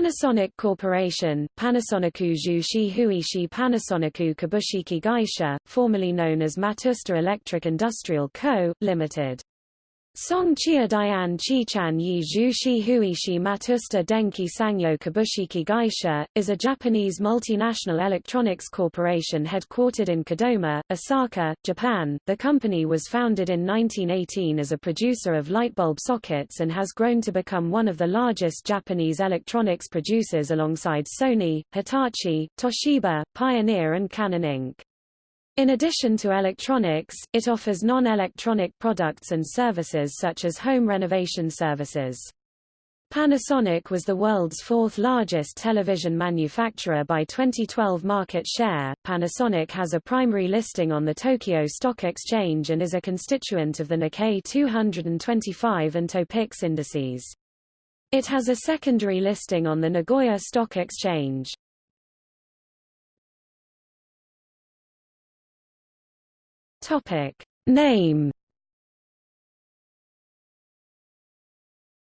Panasonic Corporation, Panasonicu Jushi Huishi Panasonicu Kabushiki Gaisha, formerly known as Matsushita Electric Industrial Co., Limited. Song Chia Dian Chichan Yi Zhu Shi Huishi Matsushita Denki Sangyo Kabushiki Gaisha, is a Japanese multinational electronics corporation headquartered in Kadoma, Osaka, Japan. The company was founded in 1918 as a producer of light bulb sockets and has grown to become one of the largest Japanese electronics producers alongside Sony, Hitachi, Toshiba, Pioneer and Canon Inc. In addition to electronics, it offers non-electronic products and services such as home renovation services. Panasonic was the world's fourth largest television manufacturer by 2012 market share. Panasonic has a primary listing on the Tokyo Stock Exchange and is a constituent of the Nikkei 225 and Topix indices. It has a secondary listing on the Nagoya Stock Exchange. Topic. Name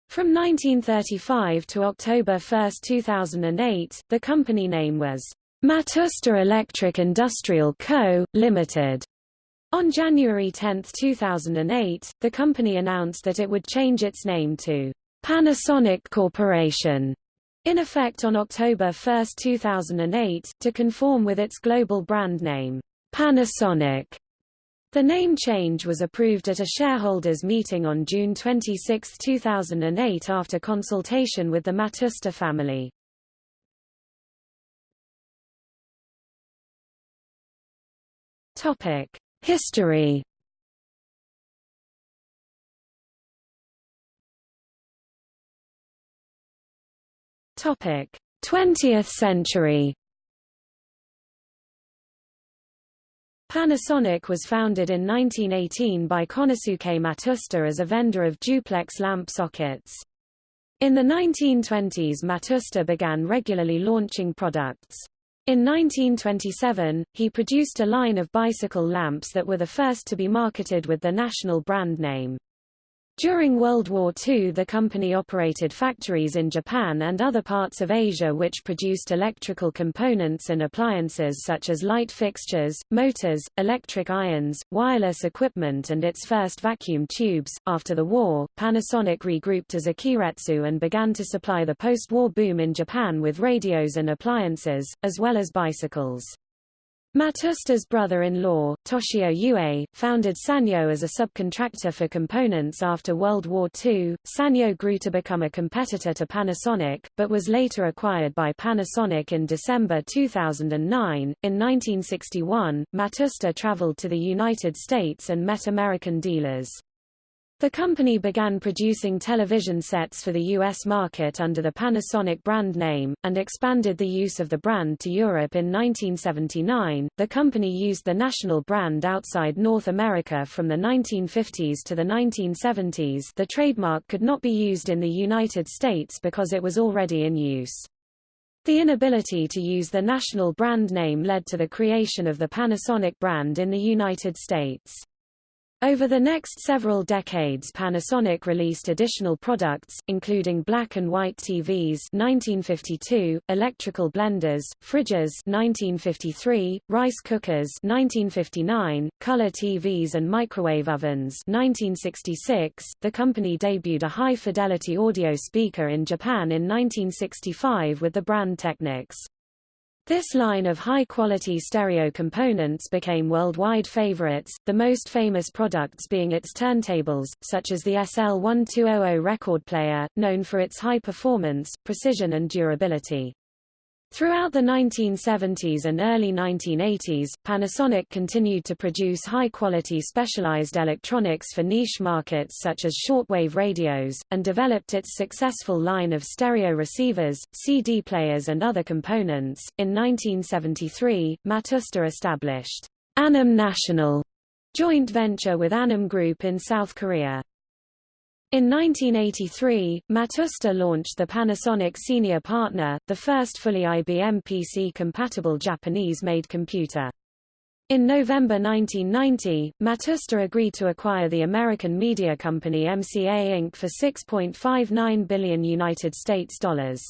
From 1935 to October 1, 2008, the company name was Matsushita Electric Industrial Co., Limited. On January 10, 2008, the company announced that it would change its name to Panasonic Corporation, in effect on October 1, 2008, to conform with its global brand name, Panasonic. The name change was approved at a shareholders meeting on June 26, 2008 after consultation with the Matsushita family. History. Topic: 20th century. Panasonic was founded in 1918 by Konosuke Matsushita as a vendor of duplex lamp sockets. In the 1920s Matsushita began regularly launching products. In 1927, he produced a line of bicycle lamps that were the first to be marketed with the national brand name. During World War II the company operated factories in Japan and other parts of Asia which produced electrical components and appliances such as light fixtures, motors, electric irons, wireless equipment and its first vacuum tubes. After the war, Panasonic regrouped as a keiretsu and began to supply the post-war boom in Japan with radios and appliances, as well as bicycles. Matsushita's brother-in-law, Toshio Ue, founded Sanyo as a subcontractor for components after World War II. Sanyo grew to become a competitor to Panasonic, but was later acquired by Panasonic in December 2009. In 1961, Matsushita traveled to the United States and met American dealers. The company began producing television sets for the U.S. market under the Panasonic brand name, and expanded the use of the brand to Europe in 1979. The company used the national brand outside North America from the 1950s to the 1970s. The trademark could not be used in the United States because it was already in use. The inability to use the national brand name led to the creation of the Panasonic brand in the United States. Over the next several decades Panasonic released additional products, including black and white TVs 1952, electrical blenders, fridges 1953, rice cookers 1959, color TVs and microwave ovens 1966. The company debuted a high-fidelity audio speaker in Japan in 1965 with the brand Technics. This line of high-quality stereo components became worldwide favorites, the most famous products being its turntables, such as the SL1200 record player, known for its high performance, precision and durability. Throughout the 1970s and early 1980s, Panasonic continued to produce high-quality specialized electronics for niche markets such as shortwave radios, and developed its successful line of stereo receivers, CD players and other components. In 1973, Matsushita established Anam National joint venture with Anam Group in South Korea. In 1983, Matsushita launched the Panasonic Senior Partner, the first fully IBM PC-compatible Japanese-made computer. In November 1990, Matsushita agreed to acquire the American media company MCA Inc. for 6.59 billion United States dollars.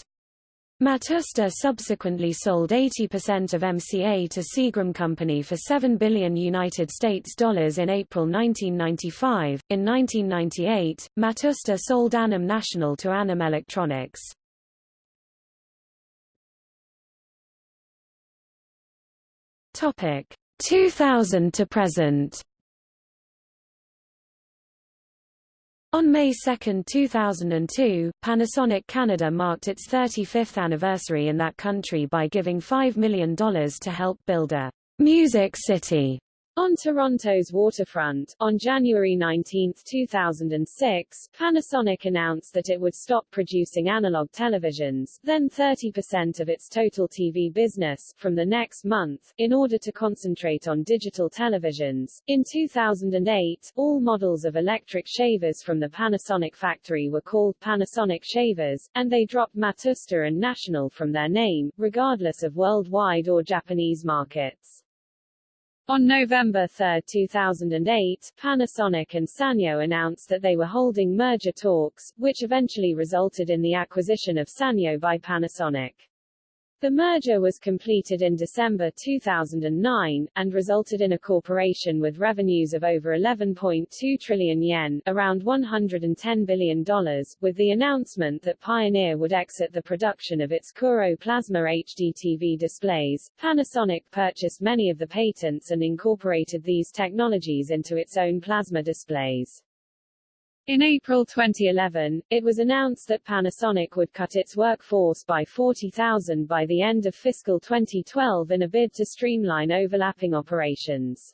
Matsushita subsequently sold 80% of MCA to Seagram Company for 7 billion United States dollars in April 1995. In 1998, Matsushita sold Anam National to Anam Electronics. Topic 2000 to present. On May 2, 2002, Panasonic Canada marked its 35th anniversary in that country by giving $5 million to help build a music city on Toronto's waterfront, on January 19, 2006, Panasonic announced that it would stop producing analog televisions, then 30% of its total TV business, from the next month, in order to concentrate on digital televisions. In 2008, all models of electric shavers from the Panasonic factory were called Panasonic shavers, and they dropped Matsushita and National from their name, regardless of worldwide or Japanese markets. On November 3, 2008, Panasonic and Sanyo announced that they were holding merger talks, which eventually resulted in the acquisition of Sanyo by Panasonic. The merger was completed in December 2009, and resulted in a corporation with revenues of over 11.2 trillion yen around $110 billion, with the announcement that Pioneer would exit the production of its Kuro Plasma HD TV displays. Panasonic purchased many of the patents and incorporated these technologies into its own plasma displays. In April 2011, it was announced that Panasonic would cut its workforce by 40,000 by the end of fiscal 2012 in a bid to streamline overlapping operations.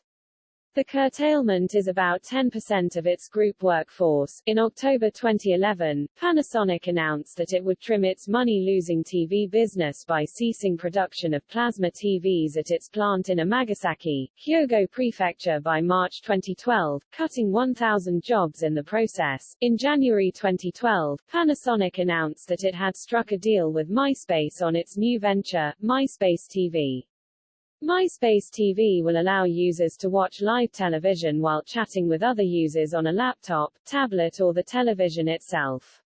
The curtailment is about 10% of its group workforce. In October 2011, Panasonic announced that it would trim its money-losing TV business by ceasing production of plasma TVs at its plant in Amagasaki, Hyogo Prefecture by March 2012, cutting 1,000 jobs in the process. In January 2012, Panasonic announced that it had struck a deal with MySpace on its new venture, MySpace TV. MySpace TV will allow users to watch live television while chatting with other users on a laptop, tablet or the television itself.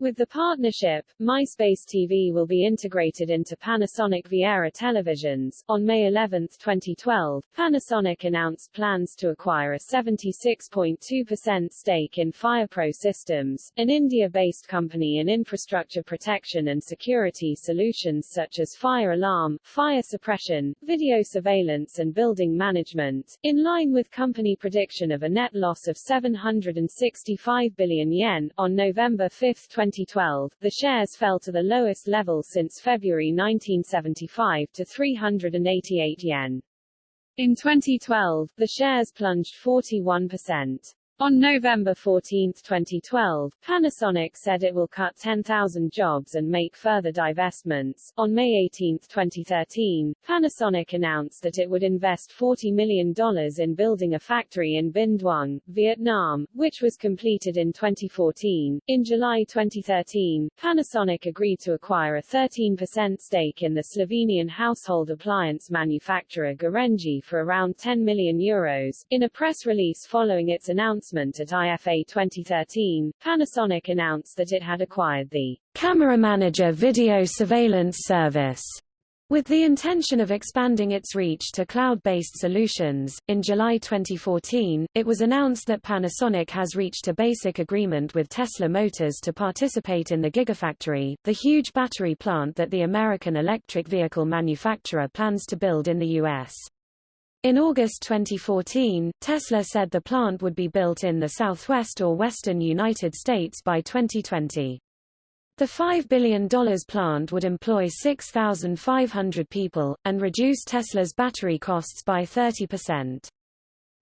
With the partnership, MySpace TV will be integrated into Panasonic Viera televisions. On May 11, 2012, Panasonic announced plans to acquire a 76.2% stake in FirePro Systems, an India-based company in infrastructure protection and security solutions such as fire alarm, fire suppression, video surveillance and building management, in line with company prediction of a net loss of 765 billion yen. On November 5, 2012, the shares fell to the lowest level since February 1975 to 388 yen. In 2012, the shares plunged 41%. On November 14, 2012, Panasonic said it will cut 10,000 jobs and make further divestments. On May 18, 2013, Panasonic announced that it would invest $40 million in building a factory in Binh Duong, Vietnam, which was completed in 2014. In July 2013, Panasonic agreed to acquire a 13% stake in the Slovenian household appliance manufacturer Gorenje for around 10 million euros. In a press release following its announcement announcement at IFA 2013, Panasonic announced that it had acquired the Camera Manager video surveillance service with the intention of expanding its reach to cloud-based solutions, in July 2014, it was announced that Panasonic has reached a basic agreement with Tesla Motors to participate in the Gigafactory, the huge battery plant that the American electric vehicle manufacturer plans to build in the U.S. In August 2014, Tesla said the plant would be built in the southwest or western United States by 2020. The $5 billion plant would employ 6,500 people, and reduce Tesla's battery costs by 30%.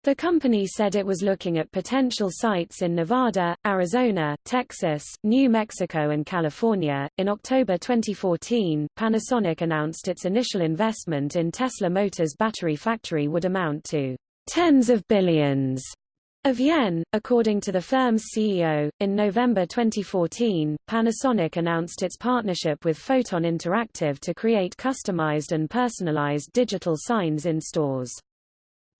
The company said it was looking at potential sites in Nevada, Arizona, Texas, New Mexico, and California. In October 2014, Panasonic announced its initial investment in Tesla Motors' battery factory would amount to tens of billions of yen, according to the firm's CEO. In November 2014, Panasonic announced its partnership with Photon Interactive to create customized and personalized digital signs in stores.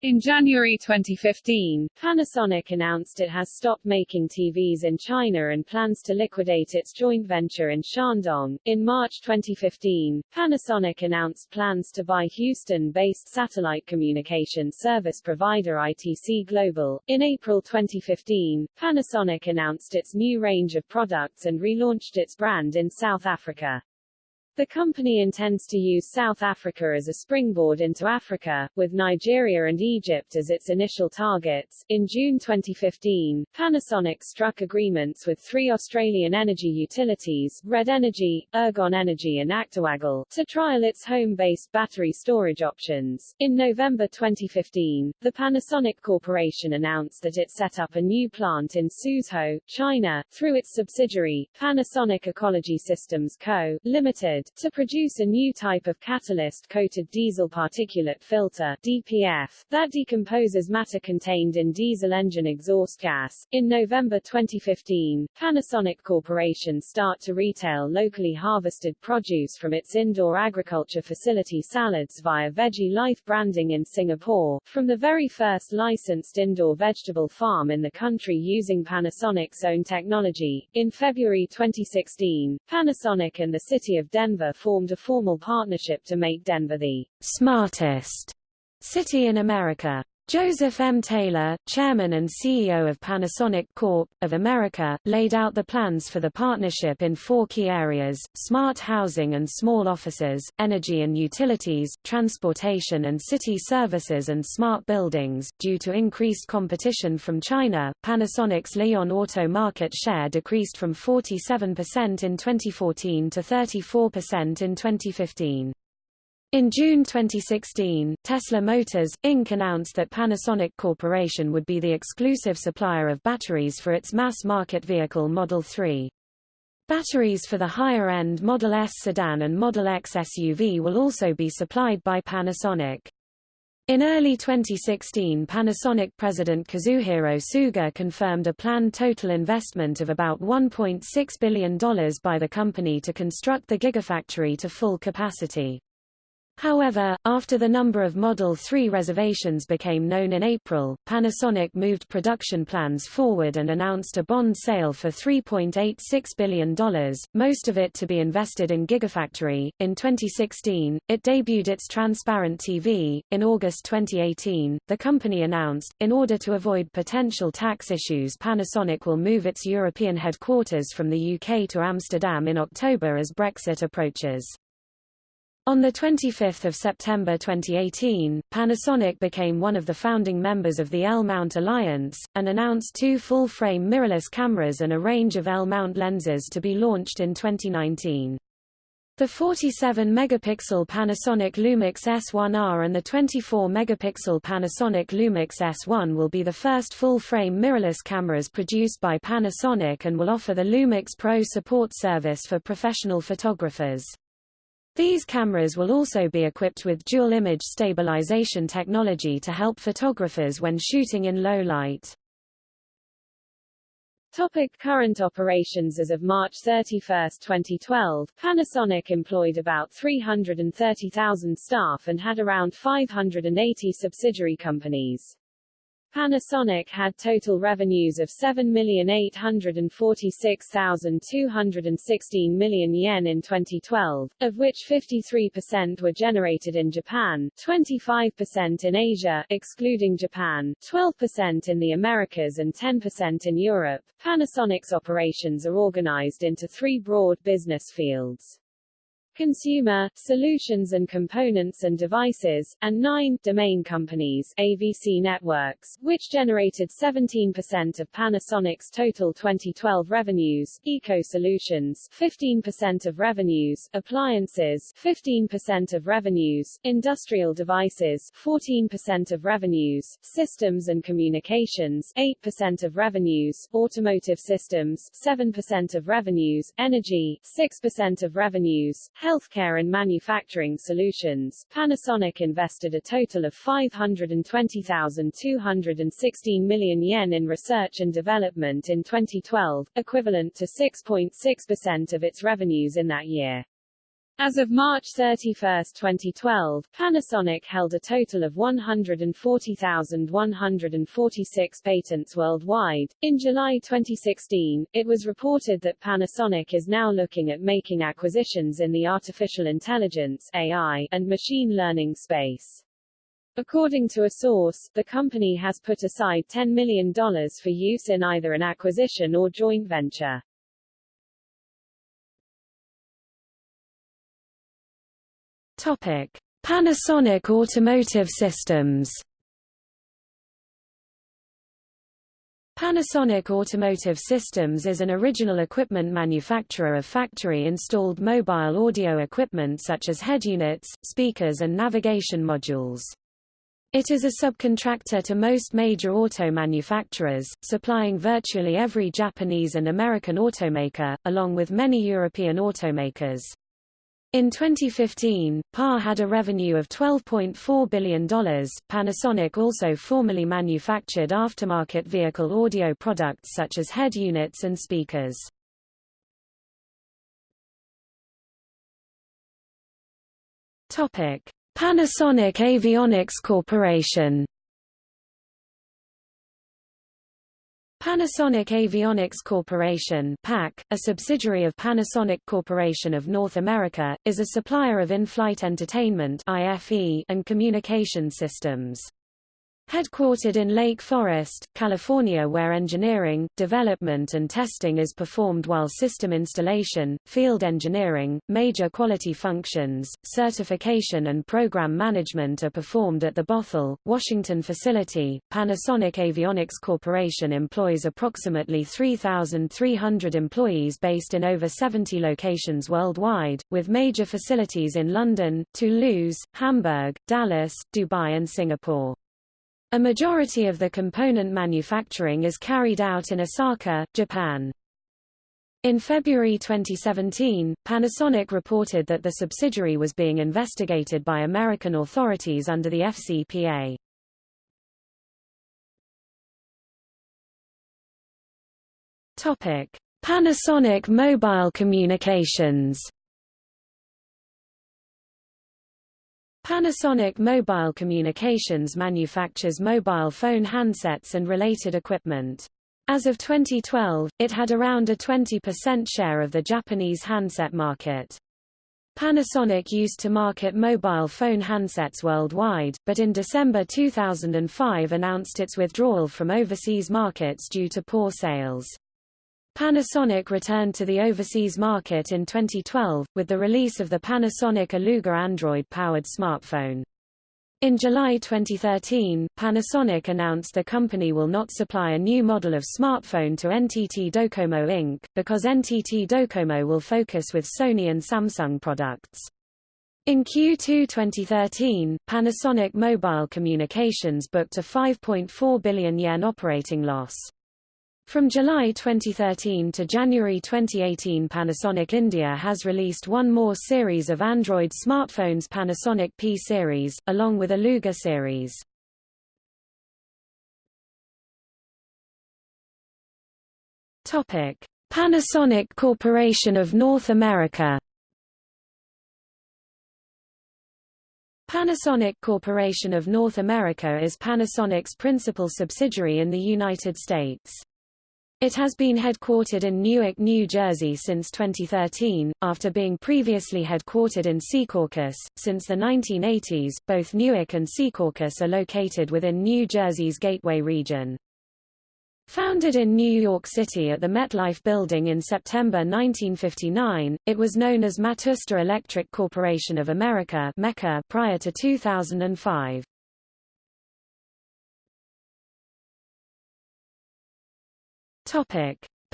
In January 2015, Panasonic announced it has stopped making TVs in China and plans to liquidate its joint venture in Shandong. In March 2015, Panasonic announced plans to buy Houston-based satellite communication service provider ITC Global. In April 2015, Panasonic announced its new range of products and relaunched its brand in South Africa. The company intends to use South Africa as a springboard into Africa, with Nigeria and Egypt as its initial targets. In June 2015, Panasonic struck agreements with three Australian energy utilities, Red Energy, Ergon Energy and ActewAGL, to trial its home-based battery storage options. In November 2015, the Panasonic Corporation announced that it set up a new plant in Suzhou, China, through its subsidiary, Panasonic Ecology Systems Co., To produce a new type of catalyst-coated diesel particulate filter DPF, that decomposes matter contained in diesel engine exhaust gas. In November 2015, Panasonic Corporation start to retail locally harvested produce from its indoor agriculture facility salads via Veggie Life branding in Singapore, from the very first licensed indoor vegetable farm in the country using Panasonic's own technology. In February 2016, Panasonic and the city of Denver Denver formed a formal partnership to make Denver the smartest city in America. Joseph M. Taylor, chairman and CEO of Panasonic Corp. of America, laid out the plans for the partnership in four key areas, smart housing and small offices, energy and utilities, transportation and city services and smart buildings. Due to increased competition from China, Panasonic's Li-ion auto market share decreased from 47% in 2014 to 34% in 2015. In June 2016, Tesla Motors, Inc. announced that Panasonic Corporation would be the exclusive supplier of batteries for its mass-market vehicle Model 3. Batteries for the higher-end Model S sedan and Model X SUV will also be supplied by Panasonic. In early 2016 Panasonic President Kazuhiro Tsuga confirmed a planned total investment of about $1.6 billion by the company to construct the Gigafactory to full capacity. However, after the number of Model 3 reservations became known in April, Panasonic moved production plans forward and announced a bond sale for $3.86 billion, most of it to be invested in Gigafactory. In 2016, it debuted its Transparent TV. In August 2018, the company announced, in order to avoid potential tax issues, Panasonic will move its European headquarters from the UK to Amsterdam in October as Brexit approaches. On 25 September 2018, Panasonic became one of the founding members of the L-mount Alliance, and announced two full-frame mirrorless cameras and a range of L-mount lenses to be launched in 2019. The 47-megapixel Panasonic Lumix S1R and the 24-megapixel Panasonic Lumix S1 will be the first full-frame mirrorless cameras produced by Panasonic and will offer the Lumix Pro support service for professional photographers. These cameras will also be equipped with dual image stabilization technology to help photographers when shooting in low light. Topic current operations As of March 31, 2012, Panasonic employed about 330,000 staff and had around 580 subsidiary companies. Panasonic had total revenues of 7,846,216 million yen in 2012, of which 53% were generated in Japan, 25% in Asia excluding Japan, 12% in the Americas and 10% in Europe. Panasonic's operations are organized into three broad business fields consumer, solutions and components and devices, and nine domain companies AVC Networks, which generated 17% of Panasonic's total 2012 revenues, Eco Solutions 15% of revenues, appliances 15% of revenues, industrial devices 14% of revenues, systems and communications 8% of revenues, automotive systems 7% of revenues, energy 6% of revenues, healthcare and manufacturing solutions, Panasonic invested a total of 520,216 million yen in research and development in 2012, equivalent to 6.6% of its revenues in that year. As of March 31, 2012, Panasonic held a total of 140,146 patents worldwide. In July 2016, it was reported that Panasonic is now looking at making acquisitions in the artificial intelligence AI and machine learning space. According to a source, the company has put aside $10 million for use in either an acquisition or joint venture. Topic: Panasonic Automotive Systems. Panasonic Automotive Systems is an original equipment manufacturer of factory-installed mobile audio equipment such as head units, speakers and navigation modules. It is a subcontractor to most major auto manufacturers, supplying virtually every Japanese and American automaker, along with many European automakers. In 2015, PA had a revenue of $12.4 billion. Panasonic also formerly manufactured aftermarket vehicle audio products such as head units and speakers. Panasonic Avionics Corporation Panasonic Avionics Corporation PAC, a subsidiary of Panasonic Corporation of North America, is a supplier of in-flight entertainment and communication systems. Headquartered in Lake Forest, California where engineering, development and testing is performed while system installation, field engineering, major quality functions, certification and program management are performed at the Bothell, Washington facility. Panasonic Avionics Corporation employs approximately 3,300 employees based in over 70 locations worldwide, with major facilities in London, Toulouse, Hamburg, Dallas, Dubai and Singapore. A majority of the component manufacturing is carried out in Osaka, Japan. In February 2017, Panasonic reported that the subsidiary was being investigated by American authorities under the FCPA. Topic: Panasonic Mobile Communications Panasonic Mobile Communications manufactures mobile phone handsets and related equipment. As of 2012, it had around a 20% share of the Japanese handset market. Panasonic used to market mobile phone handsets worldwide, but in December 2005 announced its withdrawal from overseas markets due to poor sales. Panasonic returned to the overseas market in 2012, with the release of the Panasonic Eluga Android-powered smartphone. In July 2013, Panasonic announced the company will not supply a new model of smartphone to NTT Docomo Inc., because NTT Docomo will focus with Sony and Samsung products. In Q2 2013, Panasonic Mobile Communications booked a 5.4 billion yen operating loss. From July 2013 to January 2018 Panasonic India has released one more series of Android smartphones Panasonic P series, along with Eluga series. Panasonic Corporation of North America Panasonic Corporation of North America is Panasonic's principal subsidiary in the United States. It has been headquartered in Newark, New Jersey since 2013, after being previously headquartered in Secaucus. Since the 1980s, both Newark and Secaucus are located within New Jersey's Gateway region. Founded in New York City at the MetLife Building in September 1959, it was known as Matsushita Electric Corporation of America prior to 2005.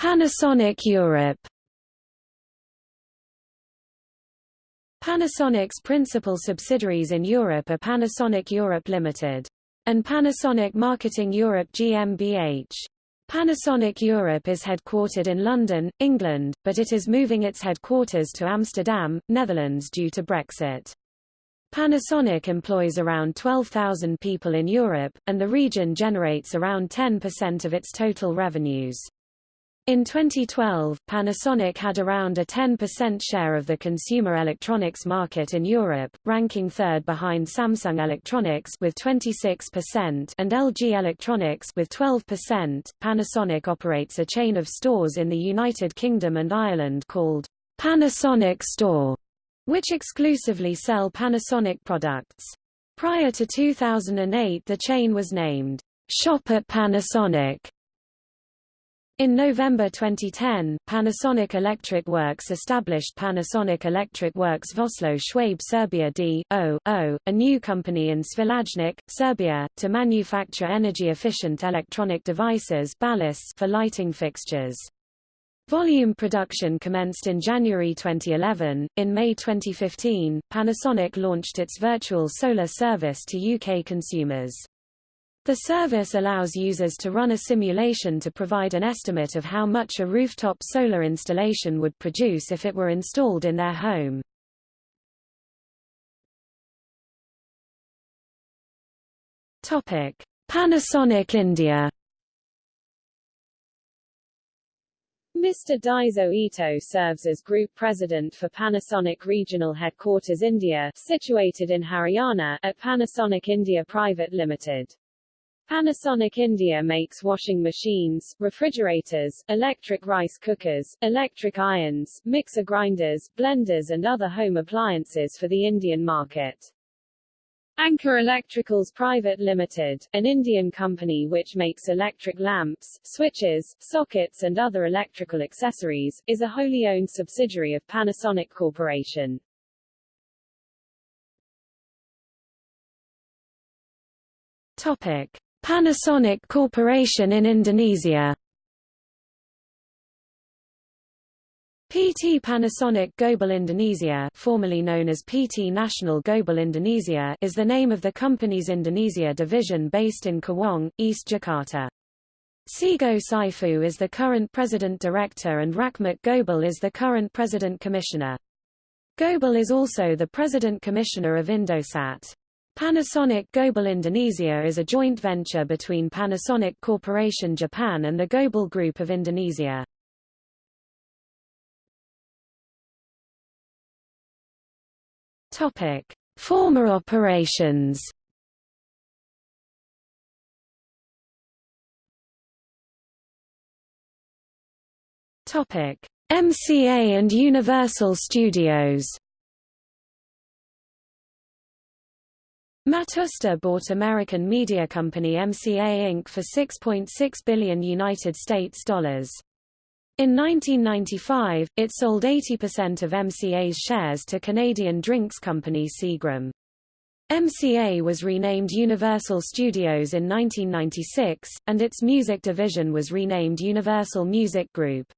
Panasonic Europe. Panasonic's principal subsidiaries in Europe are Panasonic Europe Limited and Panasonic Marketing Europe GmbH. Panasonic Europe is headquartered in London, England, but it is moving its headquarters to Amsterdam, Netherlands due to Brexit. Panasonic employs around 12,000 people in Europe, and the region generates around 10% of its total revenues. In 2012, Panasonic had around a 10% share of the consumer electronics market in Europe, ranking third behind Samsung Electronics with 26% and LG Electronics with 12%. Panasonic operates a chain of stores in the United Kingdom and Ireland called Panasonic Store, which exclusively sell Panasonic products. Prior to 2008 the chain was named Shop at Panasonic in November 2010, Panasonic Electric Works established Panasonic Electric Works Vossloh Schwabe Serbia D.O.O., a new company in Svilajnac, Serbia, to manufacture energy-efficient electronic devices for lighting fixtures. Volume production commenced in January 2011. In May 2015, Panasonic launched its virtual solar service to UK consumers. The service allows users to run a simulation to provide an estimate of how much a rooftop solar installation would produce if it were installed in their home. Topic: Panasonic India Mr. Daiso Ito serves as Group President for Panasonic Regional Headquarters India, situated in Haryana, at Panasonic India Private Limited. Panasonic India makes washing machines, refrigerators, electric rice cookers, electric irons, mixer grinders, blenders and other home appliances for the Indian market. Anchor Electricals Private Limited, an Indian company which makes electric lamps, switches, sockets and other electrical accessories, is a wholly owned subsidiary of Panasonic Corporation. Topic. Panasonic Corporation in Indonesia PT Panasonic Gobel Indonesia formerly known as PT National Gobel Indonesia is the name of the company's Indonesia division based in Cawang, East Jakarta. Sigo Saifu is the current president director and Rachmat Gobel is the current president commissioner. Gobel is also the president commissioner of Indosat. Panasonic Gobel Indonesia is a joint venture between Panasonic Corporation Japan and the Gobel Group of Indonesia. Topic: Former operations. Topic: MCA and Universal Studios. Matsushita bought American media company MCA Inc. for 6.6 billion United States dollars. In 1995, it sold 80% of MCA's shares to Canadian drinks company Seagram. MCA was renamed Universal Studios in 1996, and its music division was renamed Universal Music Group.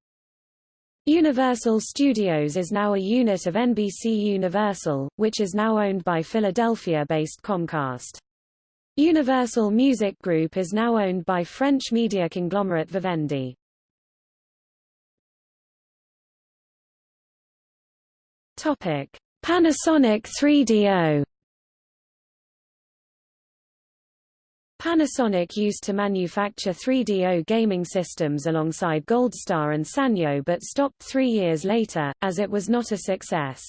Universal Studios is now a unit of NBC Universal, which is now owned by Philadelphia-based Comcast. Universal Music Group is now owned by French media conglomerate Vivendi. Topic: Panasonic 3DO Panasonic used to manufacture 3DO gaming systems alongside Goldstar and Sanyo but stopped three years later, as it was not a success.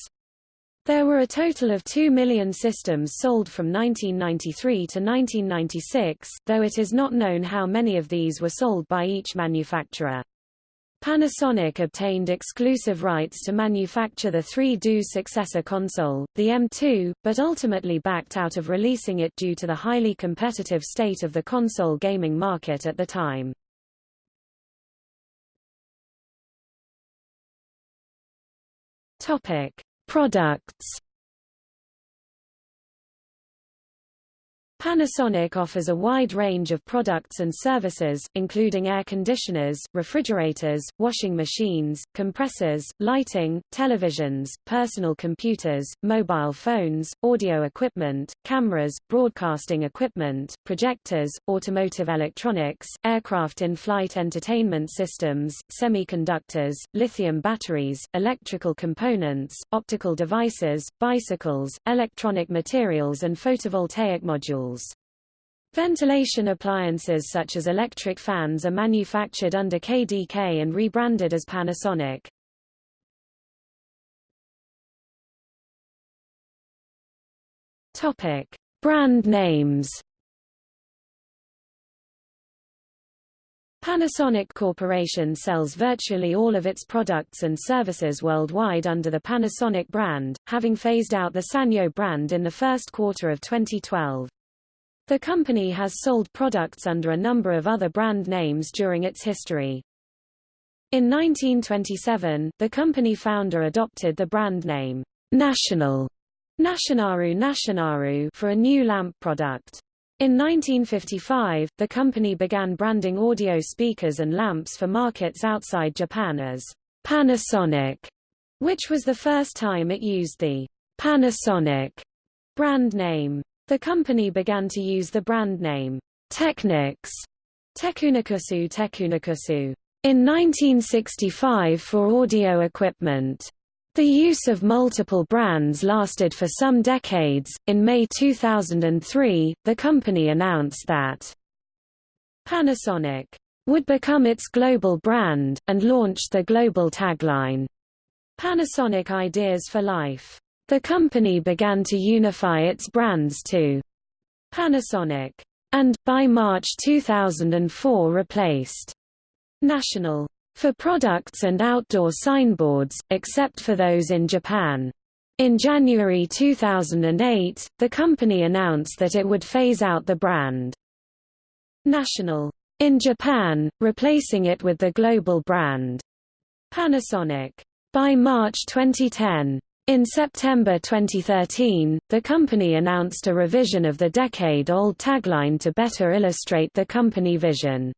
There were a total of 2 million systems sold from 1993 to 1996, though it is not known how many of these were sold by each manufacturer. Panasonic obtained exclusive rights to manufacture the 3DO successor console, the M2, but ultimately backed out of releasing it due to the highly competitive state of the console gaming market at the time. Topic: Products Panasonic offers a wide range of products and services, including air conditioners, refrigerators, washing machines, compressors, lighting, televisions, personal computers, mobile phones, audio equipment, cameras, broadcasting equipment, projectors, automotive electronics, aircraft in-flight entertainment systems, semiconductors, lithium batteries, electrical components, optical devices, bicycles, electronic materials and photovoltaic modules. Ventilation appliances such as electric fans are manufactured under KDK and rebranded as Panasonic. Topic: Brand names. Panasonic Corporation sells virtually all of its products and services worldwide under the Panasonic brand, having phased out the Sanyo brand in the first quarter of 2012. The company has sold products under a number of other brand names during its history. In 1927, the company founder adopted the brand name National Nashinaru Nashinaru for a new lamp product. In 1955, the company began branding audio speakers and lamps for markets outside Japan as Panasonic, which was the first time it used the Panasonic brand name. The company began to use the brand name Technics Tekunikusu Tekunikusu in 1965 for audio equipment. The use of multiple brands lasted for some decades. In May 2003, the company announced that Panasonic would become its global brand, and launched the global tagline, Panasonic Ideas for Life. The company began to unify its brands to Panasonic, and, by March 2004 replaced National for products and outdoor signboards, except for those in Japan. In January 2008, the company announced that it would phase out the brand National in Japan, replacing it with the global brand Panasonic. By March 2010, in September 2013, the company announced a revision of the decade-old tagline to better illustrate the company vision.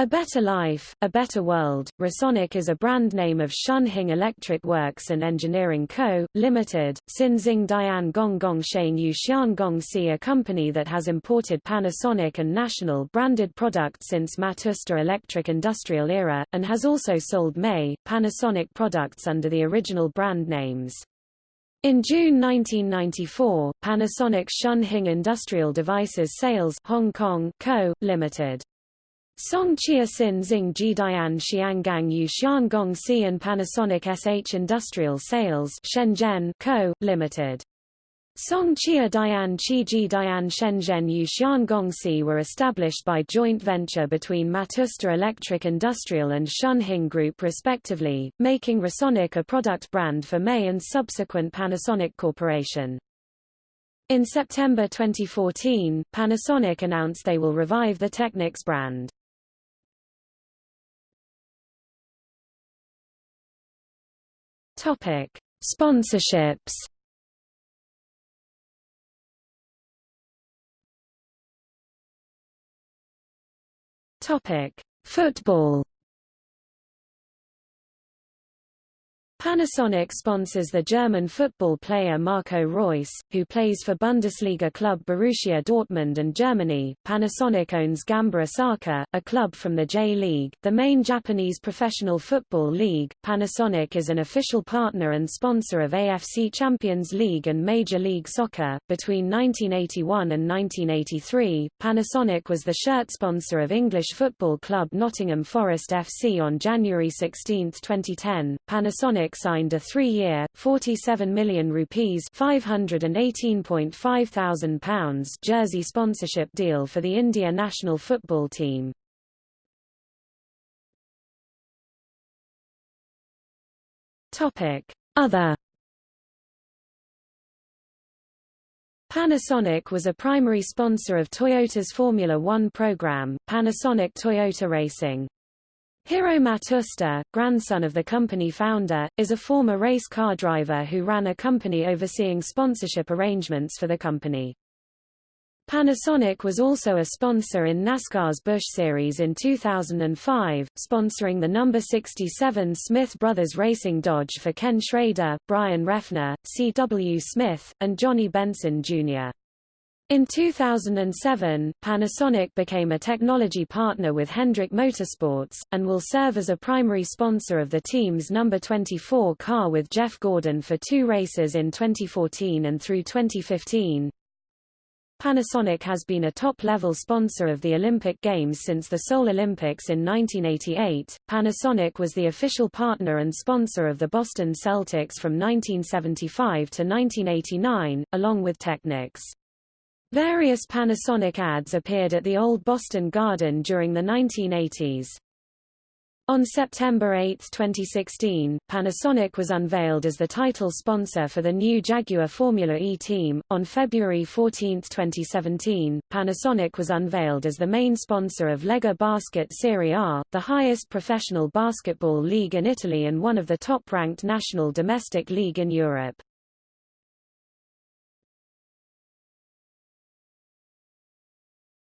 A Better Life, A Better World, Rasonic is a brand name of Shunhing Electric Works and Engineering Co., Limited, Xinzing Dian Gong Shane Yu Xiangong Si a company that has imported Panasonic and National branded products since Matsushita Electric Industrial era, and has also sold May, Panasonic products under the original brand names. In June 1994, Panasonic Shunhing Industrial Devices Sales Hong Kong Co., Limited Song Chia Sin Xing Jidian Xianggang Yu Xiangong Si and Panasonic SH Industrial Sales Shenzhen Co., Limited. Song Chia Dian Chi Ji Dian Shenzhen Yu Xiangong Si were established by joint venture between Matsushita Electric Industrial and Shunhing Group respectively, making Rasonic a product brand for May and subsequent Panasonic Corporation. In September 2014, Panasonic announced they will revive the Technics brand. Topic: Sponsorships. Topic: Football. Panasonic sponsors the German football player Marco Reus, who plays for Bundesliga club Borussia Dortmund and Germany. Panasonic owns Gamba Osaka, a club from the J-League, the main Japanese professional football league. Panasonic is an official partner and sponsor of AFC Champions League and Major League Soccer. Between 1981 and 1983, Panasonic was the shirt sponsor of English football club Nottingham Forest FC on January 16, 2010. Panasonic signed a three-year, 47 million rupees (518.5 thousand pounds) jersey sponsorship deal for the India national football team. Topic: Other Panasonic was a primary sponsor of Toyota's Formula One program, Panasonic Toyota Racing. Hiro Matsushita, grandson of the company founder, is a former race car driver who ran a company overseeing sponsorship arrangements for the company. Panasonic was also a sponsor in NASCAR's Busch Series in 2005, sponsoring the number 67 Smith Brothers Racing Dodge for Ken Schrader, Bryan Reffner, C. W. Smith, and Johnny Benson, Jr. In 2007, Panasonic became a technology partner with Hendrick Motorsports, and will serve as a primary sponsor of the team's number 24 car with Jeff Gordon for two races in 2014 and through 2015. Panasonic has been a top-level sponsor of the Olympic Games since the Seoul Olympics in 1988. Panasonic was the official partner and sponsor of the Boston Celtics from 1975 to 1989, along with Technics. Various Panasonic ads appeared at the Old Boston Garden during the 1980s. On September 8, 2016, Panasonic was unveiled as the title sponsor for the new Jaguar Formula E team. On February 14, 2017, Panasonic was unveiled as the main sponsor of Lega Basket Serie A, the highest professional basketball league in Italy and one of the top-ranked national domestic league in Europe.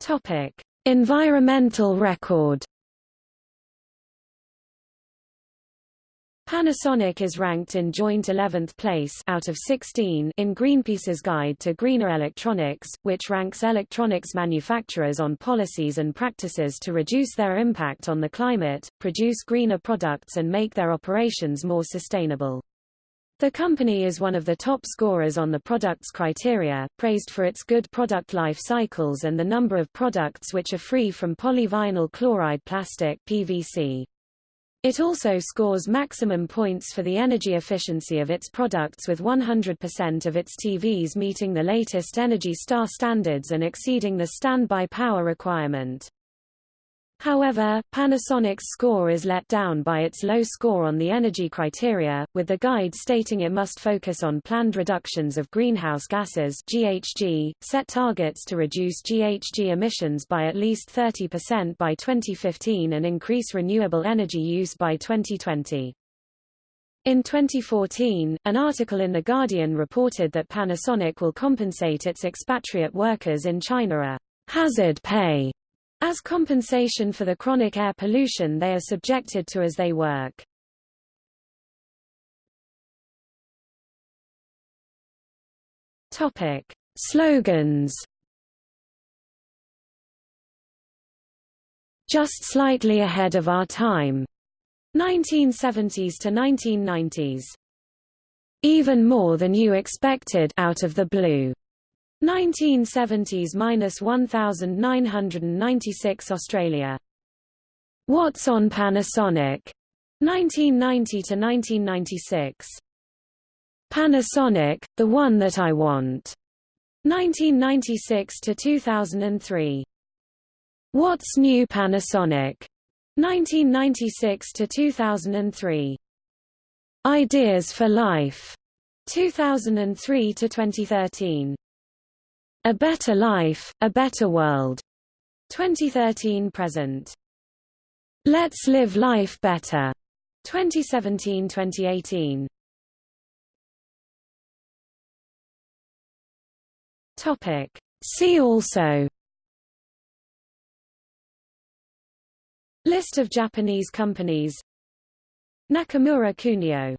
Topic: Environmental record Panasonic is ranked in joint 11th place out of 16 in Greenpeace's Guide to Greener Electronics, which ranks electronics manufacturers on policies and practices to reduce their impact on the climate, produce greener products and make their operations more sustainable. The company is one of the top scorers on the products criteria, praised for its good product life cycles and the number of products which are free from polyvinyl chloride plastic PVC. It also scores maximum points for the energy efficiency of its products with 100% of its TVs meeting the latest Energy Star standards and exceeding the standby power requirement. However, Panasonic's score is let down by its low score on the energy criteria, with the guide stating it must focus on planned reductions of greenhouse gases GHG, set targets to reduce GHG emissions by at least 30% by 2015 and increase renewable energy use by 2020. In 2014, an article in The Guardian reported that Panasonic will compensate its expatriate workers in China a hazard pay as compensation for the chronic air pollution they are subjected to as they work. Topic: Slogans. Just slightly ahead of our time. 1970s to 1990s. Even more than you expected out of the blue. 1970s minus 1996 Australia. What's on Panasonic? 1990 to 1996. Panasonic, the one that I want. 1996 to 2003. What's new Panasonic? 1996 to 2003. Ideas for Life. 2003 to 2013. A Better Life, A Better World. 2013 present. Let's Live Life Better. 2017-2018. Topic. See also List of Japanese companies Nakamura Kunio